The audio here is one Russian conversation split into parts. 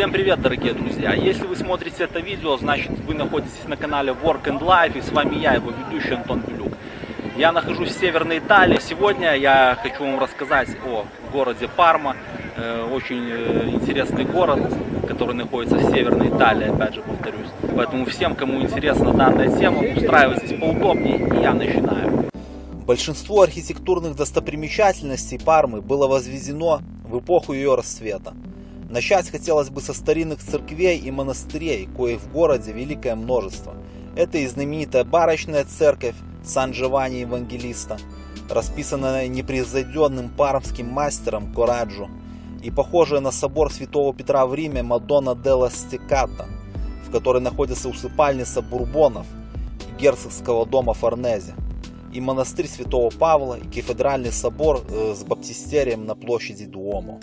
Всем привет, дорогие друзья! Если вы смотрите это видео, значит вы находитесь на канале Work and Life, и с вами я, его ведущий Антон Белюк. Я нахожусь в Северной Италии. Сегодня я хочу вам рассказать о городе Парма. Э, очень э, интересный город, который находится в Северной Италии, опять же повторюсь. Поэтому всем, кому интересна данная тема, устраивайтесь поудобнее, и я начинаю. Большинство архитектурных достопримечательностей Пармы было возведено в эпоху ее расцвета. Начать хотелось бы со старинных церквей и монастырей, коих в городе великое множество. Это и знаменитая барочная церковь Сан-Джованни Евангелиста, расписанная непревзойденным пармским мастером Кораджо, и похожая на собор Святого Петра в Риме Мадонна делла Стеката, в которой находится усыпальница Бурбонов и герцогского дома Форнезе, и монастырь Святого Павла, и кафедральный собор э, с баптистерием на площади Дуомо.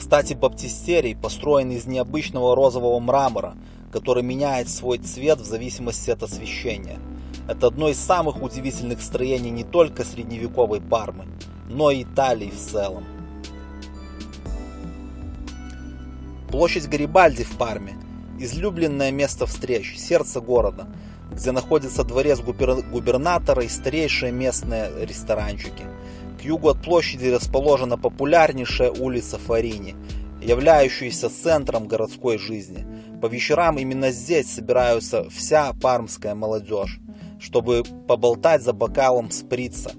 Кстати, баптистерий построен из необычного розового мрамора, который меняет свой цвет в зависимости от освещения. Это одно из самых удивительных строений не только средневековой Пармы, но и Италии в целом. Площадь Гарибальди в Парме – излюбленное место встреч, сердце города, где находится дворец губернатора и старейшие местные ресторанчики. К югу от площади расположена популярнейшая улица Фарини, являющаяся центром городской жизни. По вечерам именно здесь собираются вся пармская молодежь, чтобы поболтать за бокалом сприца.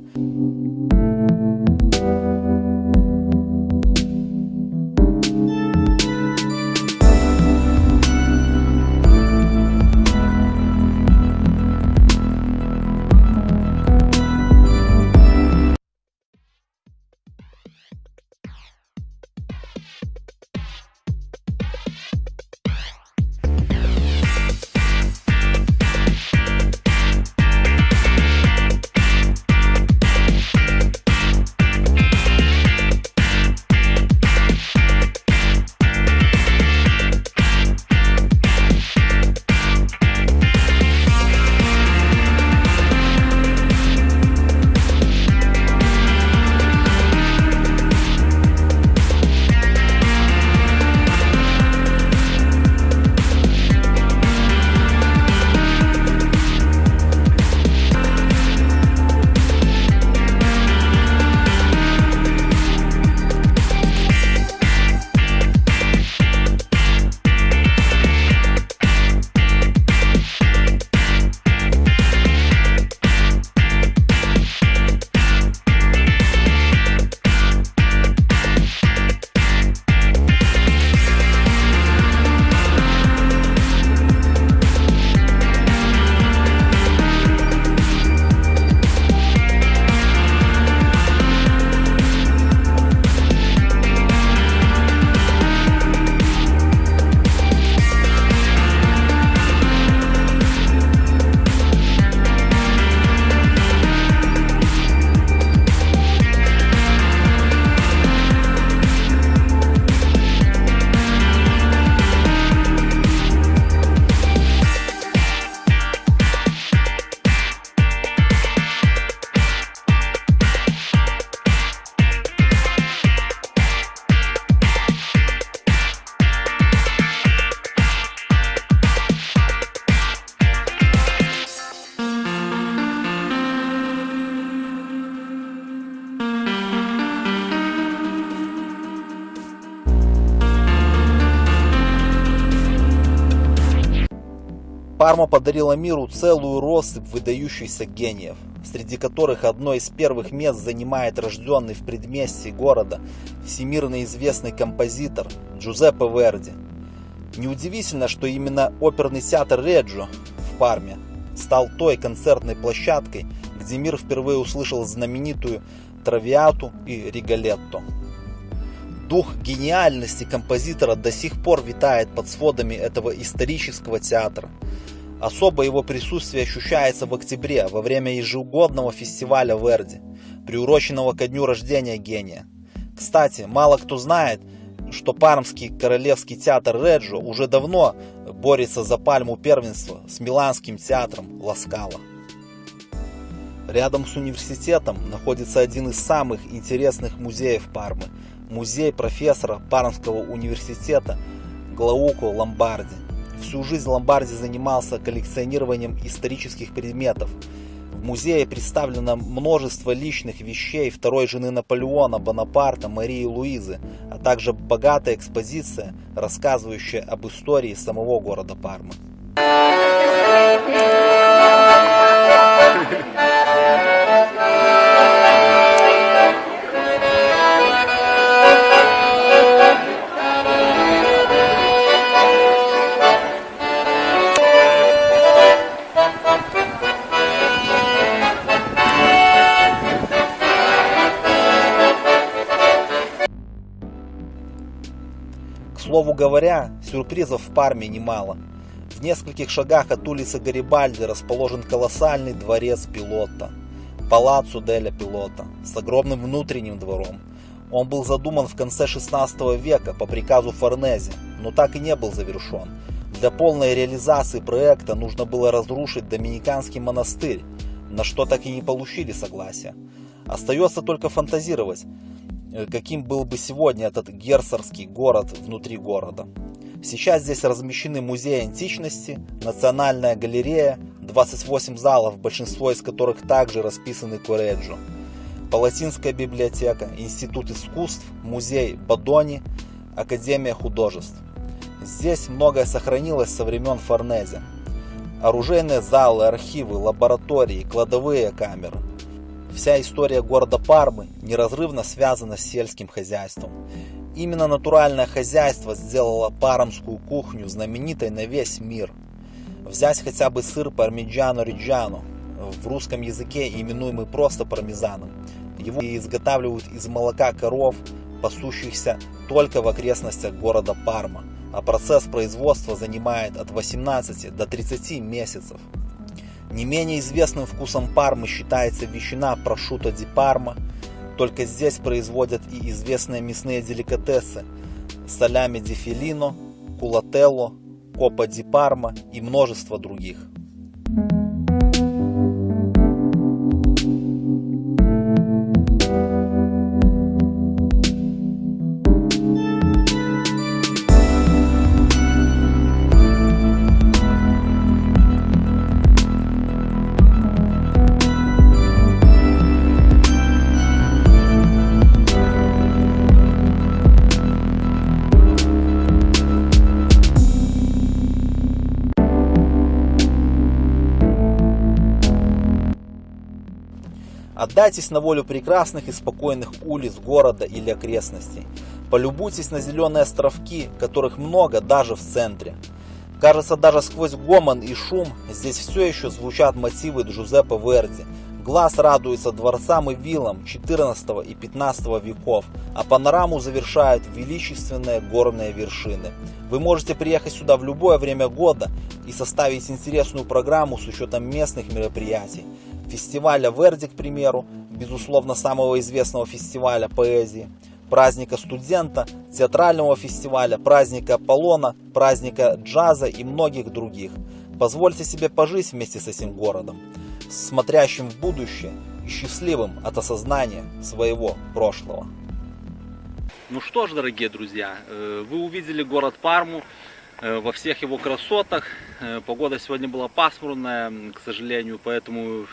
Парма подарила миру целую россыпь выдающихся гениев, среди которых одно из первых мест занимает рожденный в предместье города всемирно известный композитор Джузеппе Верди. Неудивительно, что именно оперный театр Реджо в Парме стал той концертной площадкой, где мир впервые услышал знаменитую Травиату и Ригалетто. Дух гениальности композитора до сих пор витает под сводами этого исторического театра. Особо его присутствие ощущается в октябре, во время ежегодного фестиваля Верди, приуроченного ко дню рождения гения. Кстати, мало кто знает, что Пармский королевский театр Реджо уже давно борется за пальму первенства с Миланским театром Ласкала. Рядом с университетом находится один из самых интересных музеев Пармы – музей профессора Пармского университета Глауко Ломбарди. Всю жизнь Ломбарди занимался коллекционированием исторических предметов. В музее представлено множество личных вещей второй жены Наполеона Бонапарта Марии Луизы, а также богатая экспозиция, рассказывающая об истории самого города Пармы. Говоря, сюрпризов в Парме немало. В нескольких шагах от улицы Гарибальди расположен колоссальный дворец пилота, Палаццо Деля Пилота, с огромным внутренним двором. Он был задуман в конце 16 века по приказу Форнези, но так и не был завершен. Для полной реализации проекта нужно было разрушить Доминиканский монастырь, на что так и не получили согласия. Остается только фантазировать, каким был бы сегодня этот герцогский город внутри города. Сейчас здесь размещены музей античности, национальная галерея, 28 залов, большинство из которых также расписаны Кореджо. Палатинская библиотека, Институт искусств, музей Бадони, Академия художеств. Здесь многое сохранилось со времен Форнезе. Оружейные залы, архивы, лаборатории, кладовые камеры. Вся история города Пармы неразрывно связана с сельским хозяйством. Именно натуральное хозяйство сделало пармскую кухню знаменитой на весь мир. Взять хотя бы сыр пармиджано риджано, в русском языке именуемый просто пармезаном. Его изготавливают из молока коров, пасущихся только в окрестностях города Парма, а процесс производства занимает от 18 до 30 месяцев. Не менее известным вкусом Пармы считается ветчина прошута ди Парма. Только здесь производят и известные мясные деликатесы солями ди филино, кулателло, копа ди Парма и множество других. Отдайтесь на волю прекрасных и спокойных улиц города или окрестностей. Полюбуйтесь на зеленые островки, которых много даже в центре. Кажется, даже сквозь гомон и шум здесь все еще звучат мотивы Джузеппе Верди. Глаз радуется дворцам и виллам 14 и 15 веков, а панораму завершают величественные горные вершины. Вы можете приехать сюда в любое время года и составить интересную программу с учетом местных мероприятий фестиваля Верди, к примеру, безусловно самого известного фестиваля поэзии, праздника студента, театрального фестиваля, праздника Аполлона, праздника джаза и многих других. Позвольте себе пожить вместе с этим городом, смотрящим в будущее и счастливым от осознания своего прошлого. Ну что ж, дорогие друзья, э, вы увидели город Парму э, во всех его красотах. Э, погода сегодня была пасмурная, к сожалению, поэтому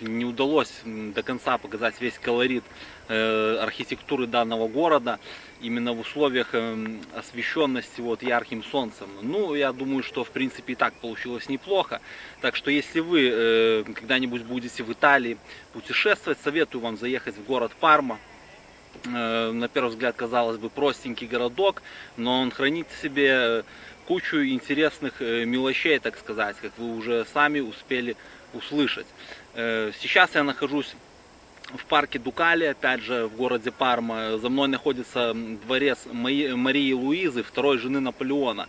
не удалось до конца показать весь колорит э, архитектуры данного города именно в условиях э, освещенности вот ярким солнцем. Ну, я думаю, что в принципе и так получилось неплохо. Так что если вы э, когда-нибудь будете в Италии путешествовать, советую вам заехать в город Парма. На первый взгляд, казалось бы, простенький городок, но он хранит в себе кучу интересных мелочей, так сказать, как вы уже сами успели услышать. Э, сейчас я нахожусь в парке Дукали, опять же, в городе Парма. За мной находится дворец Марии Луизы, второй жены Наполеона.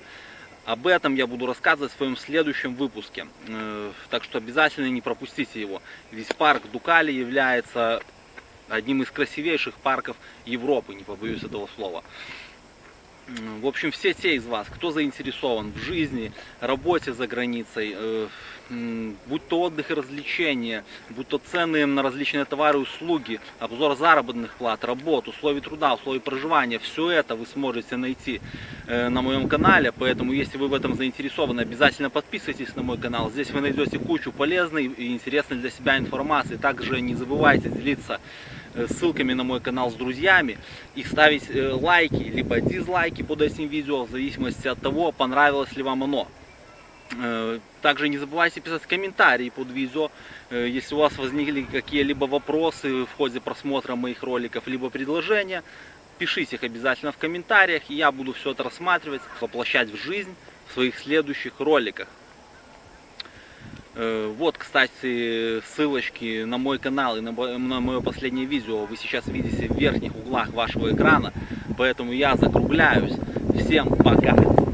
Об этом я буду рассказывать в своем следующем выпуске. Э, так что обязательно не пропустите его. Весь парк Дукали является одним из красивейших парков Европы, не побоюсь этого слова. В общем, все те из вас, кто заинтересован в жизни, работе за границей, э, будь то отдых и развлечения, будь то цены на различные товары и услуги, обзор заработных плат, работ, условий труда, условий проживания, все это вы сможете найти э, на моем канале, поэтому если вы в этом заинтересованы, обязательно подписывайтесь на мой канал, здесь вы найдете кучу полезной и интересной для себя информации, также не забывайте делиться ссылками на мой канал с друзьями и ставить э, лайки, либо дизлайки под этим видео, в зависимости от того, понравилось ли вам оно. Э, также не забывайте писать комментарии под видео, э, если у вас возникли какие-либо вопросы в ходе просмотра моих роликов, либо предложения. Пишите их обязательно в комментариях, и я буду все это рассматривать, воплощать в жизнь в своих следующих роликах. Э, вот, кстати, ссылочки на мой канал и на мое последнее видео вы сейчас видите в верхних углах вашего экрана, поэтому я закругляюсь. Всем пока!